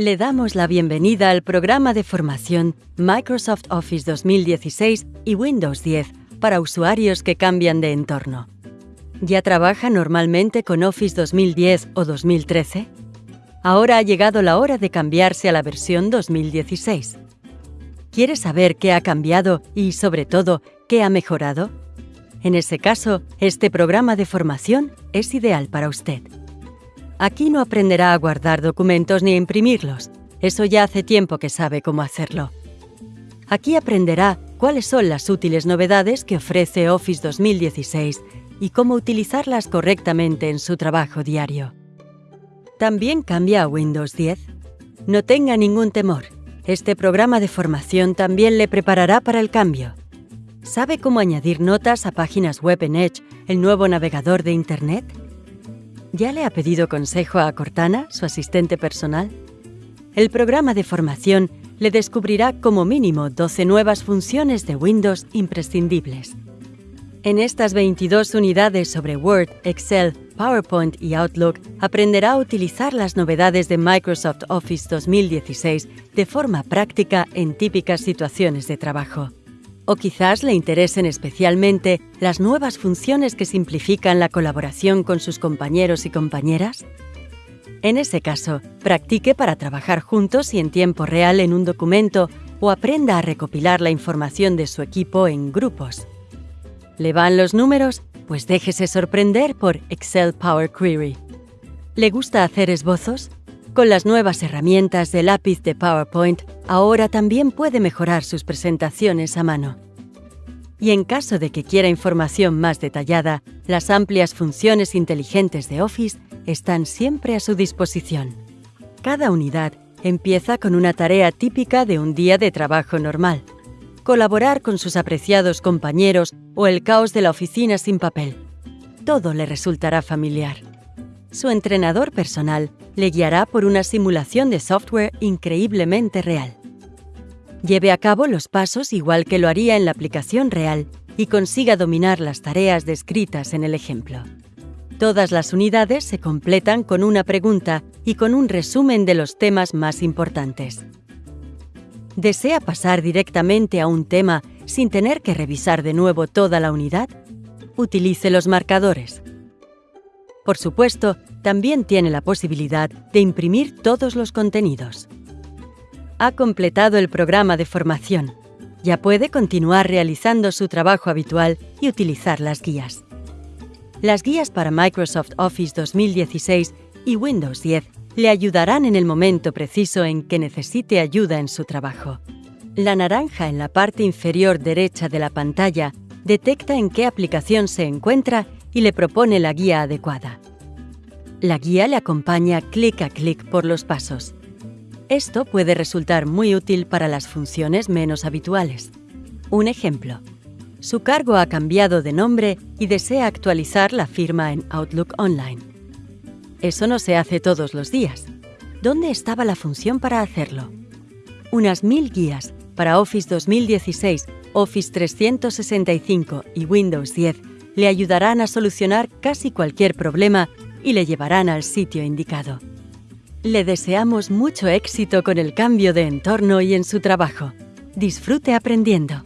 Le damos la bienvenida al programa de formación Microsoft Office 2016 y Windows 10 para usuarios que cambian de entorno. ¿Ya trabaja normalmente con Office 2010 o 2013? Ahora ha llegado la hora de cambiarse a la versión 2016. ¿Quiere saber qué ha cambiado y, sobre todo, qué ha mejorado? En ese caso, este programa de formación es ideal para usted. Aquí no aprenderá a guardar documentos ni a imprimirlos. Eso ya hace tiempo que sabe cómo hacerlo. Aquí aprenderá cuáles son las útiles novedades que ofrece Office 2016 y cómo utilizarlas correctamente en su trabajo diario. ¿También cambia a Windows 10? No tenga ningún temor. Este programa de formación también le preparará para el cambio. ¿Sabe cómo añadir notas a páginas web en Edge, el nuevo navegador de Internet? ¿Ya le ha pedido consejo a Cortana, su asistente personal? El programa de formación le descubrirá como mínimo 12 nuevas funciones de Windows imprescindibles. En estas 22 unidades sobre Word, Excel, PowerPoint y Outlook aprenderá a utilizar las novedades de Microsoft Office 2016 de forma práctica en típicas situaciones de trabajo. O quizás le interesen especialmente las nuevas funciones que simplifican la colaboración con sus compañeros y compañeras. En ese caso, practique para trabajar juntos y en tiempo real en un documento o aprenda a recopilar la información de su equipo en grupos. ¿Le van los números? Pues déjese sorprender por Excel Power Query. ¿Le gusta hacer esbozos? Con las nuevas herramientas de lápiz de PowerPoint, ahora también puede mejorar sus presentaciones a mano. Y en caso de que quiera información más detallada, las amplias funciones inteligentes de Office están siempre a su disposición. Cada unidad empieza con una tarea típica de un día de trabajo normal. Colaborar con sus apreciados compañeros o el caos de la oficina sin papel. Todo le resultará familiar su entrenador personal le guiará por una simulación de software increíblemente real. Lleve a cabo los pasos igual que lo haría en la aplicación real y consiga dominar las tareas descritas en el ejemplo. Todas las unidades se completan con una pregunta y con un resumen de los temas más importantes. ¿Desea pasar directamente a un tema sin tener que revisar de nuevo toda la unidad? Utilice los marcadores. Por supuesto, también tiene la posibilidad de imprimir todos los contenidos. Ha completado el programa de formación. Ya puede continuar realizando su trabajo habitual y utilizar las guías. Las guías para Microsoft Office 2016 y Windows 10 le ayudarán en el momento preciso en que necesite ayuda en su trabajo. La naranja en la parte inferior derecha de la pantalla detecta en qué aplicación se encuentra y le propone la guía adecuada. La guía le acompaña clic a clic por los pasos. Esto puede resultar muy útil para las funciones menos habituales. Un ejemplo. Su cargo ha cambiado de nombre y desea actualizar la firma en Outlook Online. Eso no se hace todos los días. ¿Dónde estaba la función para hacerlo? Unas mil guías para Office 2016, Office 365 y Windows 10 le ayudarán a solucionar casi cualquier problema y le llevarán al sitio indicado. Le deseamos mucho éxito con el cambio de entorno y en su trabajo. Disfrute aprendiendo.